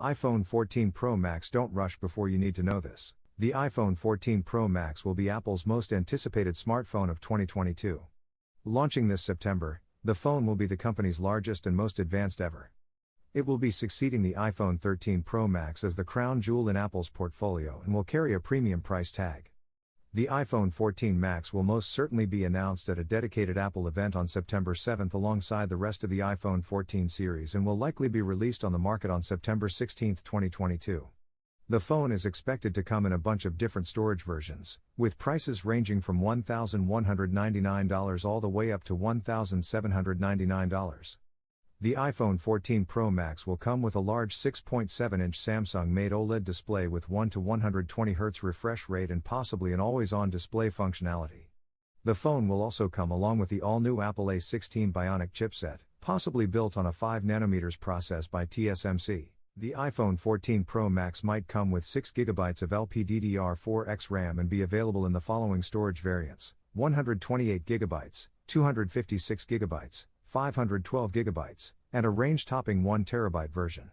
iPhone 14 Pro Max Don't rush before you need to know this. The iPhone 14 Pro Max will be Apple's most anticipated smartphone of 2022. Launching this September, the phone will be the company's largest and most advanced ever. It will be succeeding the iPhone 13 Pro Max as the crown jewel in Apple's portfolio and will carry a premium price tag. The iPhone 14 Max will most certainly be announced at a dedicated Apple event on September 7 alongside the rest of the iPhone 14 series and will likely be released on the market on September 16, 2022. The phone is expected to come in a bunch of different storage versions, with prices ranging from $1,199 all the way up to $1,799. The iPhone 14 Pro Max will come with a large 6.7 inch Samsung made OLED display with 1 to 120 Hz refresh rate and possibly an always on display functionality. The phone will also come along with the all new Apple A16 Bionic chipset, possibly built on a 5 nanometers process by TSMC. The iPhone 14 Pro Max might come with 6GB of LPDDR4X RAM and be available in the following storage variants 128GB, 256GB, 512 GB, and a range topping 1 TB version.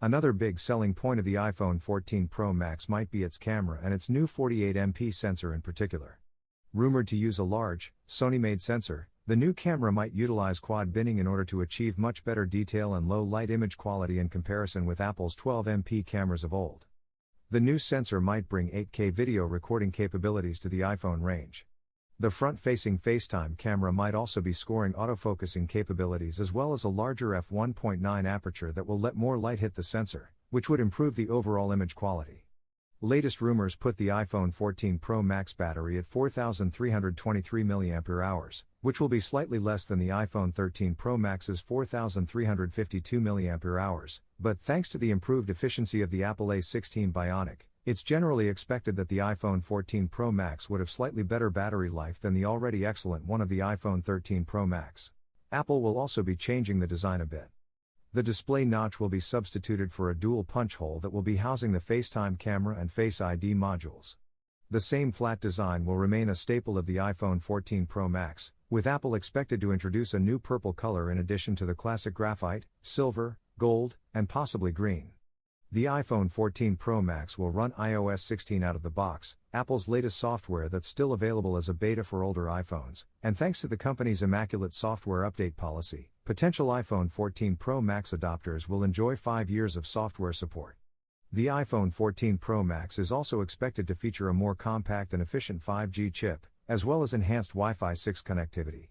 Another big selling point of the iPhone 14 Pro Max might be its camera and its new 48MP sensor in particular. Rumored to use a large, Sony made sensor, the new camera might utilize quad binning in order to achieve much better detail and low light image quality in comparison with Apple's 12MP cameras of old. The new sensor might bring 8K video recording capabilities to the iPhone range. The front facing FaceTime camera might also be scoring autofocusing capabilities as well as a larger f1.9 aperture that will let more light hit the sensor, which would improve the overall image quality. Latest rumors put the iPhone 14 Pro Max battery at 4323 mAh, which will be slightly less than the iPhone 13 Pro Max's 4352 mAh, but thanks to the improved efficiency of the Apple A16 Bionic, it's generally expected that the iPhone 14 Pro Max would have slightly better battery life than the already excellent one of the iPhone 13 Pro Max. Apple will also be changing the design a bit. The display notch will be substituted for a dual punch hole that will be housing the FaceTime camera and Face ID modules. The same flat design will remain a staple of the iPhone 14 Pro Max, with Apple expected to introduce a new purple color in addition to the classic graphite, silver, gold, and possibly green. The iPhone 14 Pro Max will run iOS 16 out of the box, Apple's latest software that's still available as a beta for older iPhones, and thanks to the company's immaculate software update policy, potential iPhone 14 Pro Max adopters will enjoy 5 years of software support. The iPhone 14 Pro Max is also expected to feature a more compact and efficient 5G chip, as well as enhanced Wi Fi 6 connectivity.